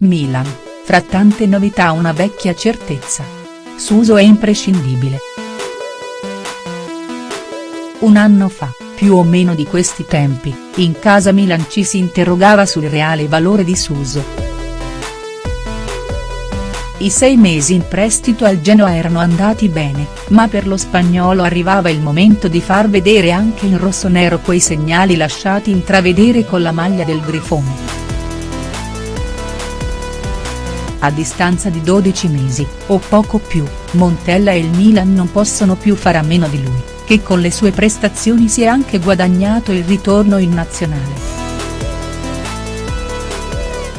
Milan, fra tante novità una vecchia certezza. Suso è imprescindibile. Un anno fa, più o meno di questi tempi, in casa Milan ci si interrogava sul reale valore di Suso. I sei mesi in prestito al Genoa erano andati bene, ma per lo spagnolo arrivava il momento di far vedere anche in rossonero quei segnali lasciati intravedere con la maglia del Grifone. A distanza di 12 mesi, o poco più, Montella e il Milan non possono più fare a meno di lui, che con le sue prestazioni si è anche guadagnato il ritorno in nazionale.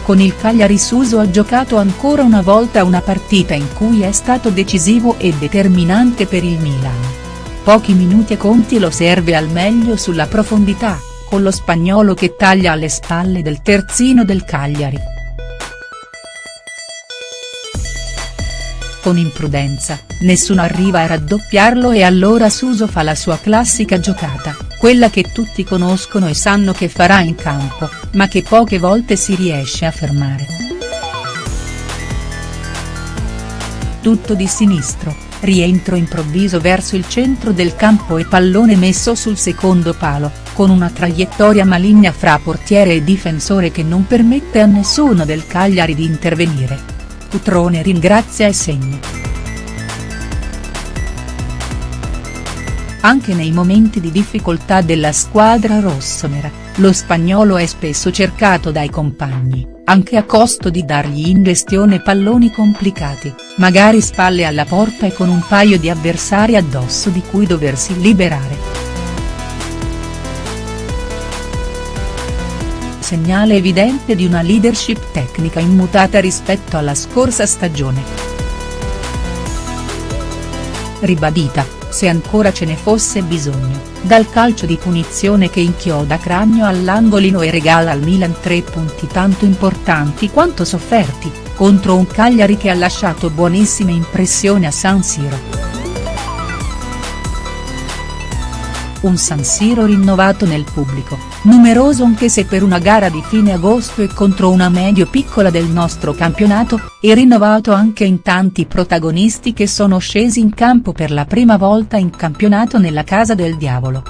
Con il Cagliari Suso ha giocato ancora una volta una partita in cui è stato decisivo e determinante per il Milan. Pochi minuti e Conti lo serve al meglio sulla profondità, con lo spagnolo che taglia alle spalle del terzino del Cagliari. Con imprudenza, nessuno arriva a raddoppiarlo e allora Suso fa la sua classica giocata, quella che tutti conoscono e sanno che farà in campo, ma che poche volte si riesce a fermare. Tutto di sinistro, rientro improvviso verso il centro del campo e pallone messo sul secondo palo, con una traiettoria maligna fra portiere e difensore che non permette a nessuno del Cagliari di intervenire Cutrone ringrazia e segna. Anche nei momenti di difficoltà della squadra rossonera, lo spagnolo è spesso cercato dai compagni, anche a costo di dargli in gestione palloni complicati, magari spalle alla porta e con un paio di avversari addosso di cui doversi liberare. Segnale evidente di una leadership tecnica immutata rispetto alla scorsa stagione. Ribadita, se ancora ce ne fosse bisogno, dal calcio di punizione che inchioda Cranio all'angolino e regala al Milan tre punti tanto importanti quanto sofferti, contro un Cagliari che ha lasciato buonissime impressioni a San Siro. Un San Siro rinnovato nel pubblico, numeroso anche se per una gara di fine agosto e contro una medio-piccola del nostro campionato, e rinnovato anche in tanti protagonisti che sono scesi in campo per la prima volta in campionato nella Casa del Diavolo.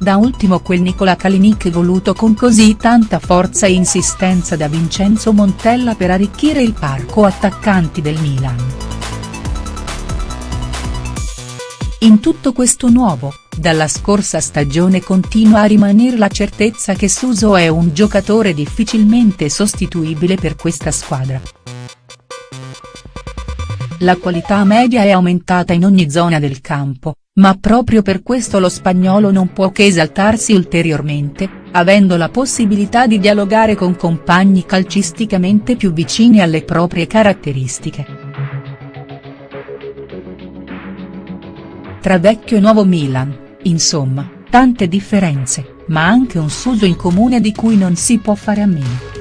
Da ultimo quel Nicola Kalinic voluto con così tanta forza e insistenza da Vincenzo Montella per arricchire il parco attaccanti del Milan. In tutto questo nuovo, dalla scorsa stagione continua a rimanere la certezza che Suso è un giocatore difficilmente sostituibile per questa squadra. La qualità media è aumentata in ogni zona del campo, ma proprio per questo lo spagnolo non può che esaltarsi ulteriormente, avendo la possibilità di dialogare con compagni calcisticamente più vicini alle proprie caratteristiche. Tra vecchio e nuovo Milan, insomma, tante differenze, ma anche un Suso in comune di cui non si può fare a meno.